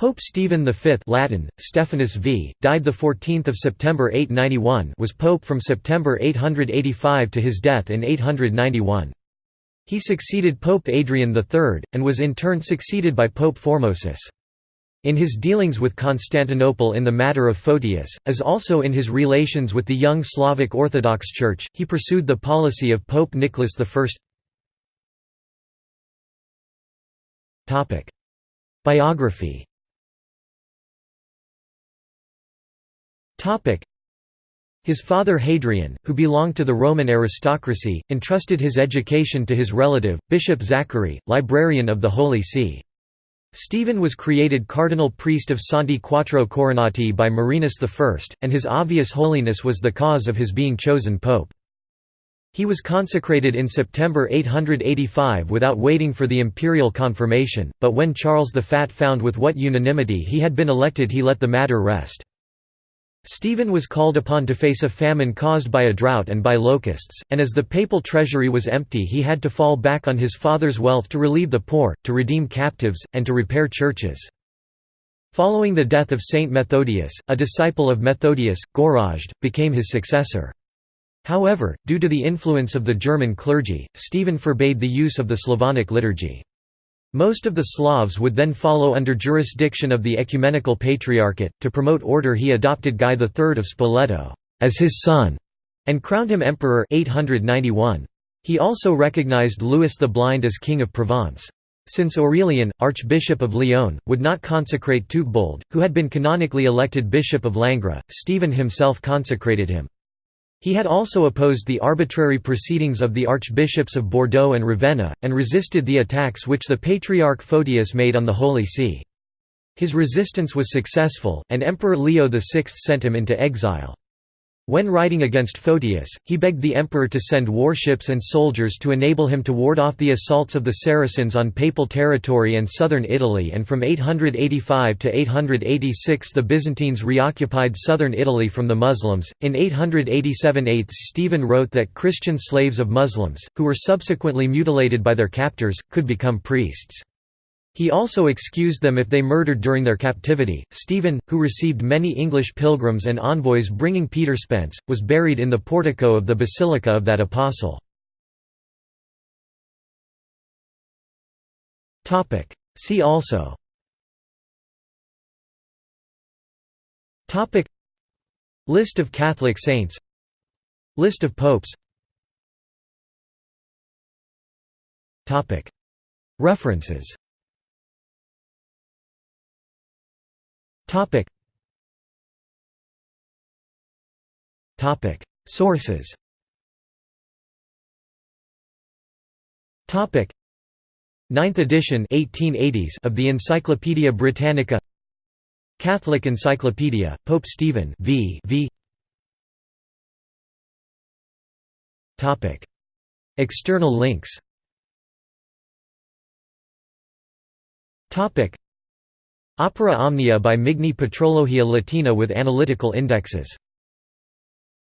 Pope Stephen V Latin, Stephanus v, died 14 September 891 was pope from September 885 to his death in 891. He succeeded Pope Adrian III, and was in turn succeeded by Pope Formosus. In his dealings with Constantinople in the matter of Photius, as also in his relations with the young Slavic Orthodox Church, he pursued the policy of Pope Nicholas I. Biography His father Hadrian, who belonged to the Roman aristocracy, entrusted his education to his relative, Bishop Zachary, librarian of the Holy See. Stephen was created cardinal priest of Santi Quattro Coronati by Marinus I, and his obvious holiness was the cause of his being chosen pope. He was consecrated in September 885 without waiting for the imperial confirmation, but when Charles the Fat found with what unanimity he had been elected he let the matter rest. Stephen was called upon to face a famine caused by a drought and by locusts, and as the papal treasury was empty he had to fall back on his father's wealth to relieve the poor, to redeem captives, and to repair churches. Following the death of Saint Methodius, a disciple of Methodius, Gorazd, became his successor. However, due to the influence of the German clergy, Stephen forbade the use of the Slavonic liturgy. Most of the Slavs would then follow under jurisdiction of the Ecumenical Patriarchate. To promote order, he adopted Guy III of Spoleto as his son and crowned him emperor 891. He also recognized Louis the Blind as king of Provence. Since Aurelian, Archbishop of Lyon, would not consecrate Teutbold, who had been canonically elected Bishop of Langres, Stephen himself consecrated him. He had also opposed the arbitrary proceedings of the archbishops of Bordeaux and Ravenna, and resisted the attacks which the Patriarch Photius made on the Holy See. His resistance was successful, and Emperor Leo VI sent him into exile. When writing against Photius, he begged the emperor to send warships and soldiers to enable him to ward off the assaults of the Saracens on papal territory and southern Italy and from 885 to 886 the Byzantines reoccupied southern Italy from the Muslims. In 887 8 Stephen wrote that Christian slaves of Muslims, who were subsequently mutilated by their captors, could become priests. He also excused them if they murdered during their captivity. Stephen, who received many English pilgrims and envoys bringing Peter's Pence, was buried in the portico of the Basilica of that Apostle. See also. List of Catholic saints. List of popes. References Topic. Topic. Sources. Topic. Ninth edition 1880s of the Encyclopaedia Britannica. Catholic Encyclopedia, Pope Stephen v. v. Topic. External links. Topic. Opera Omnia by Migne Patrologia Latina with analytical indexes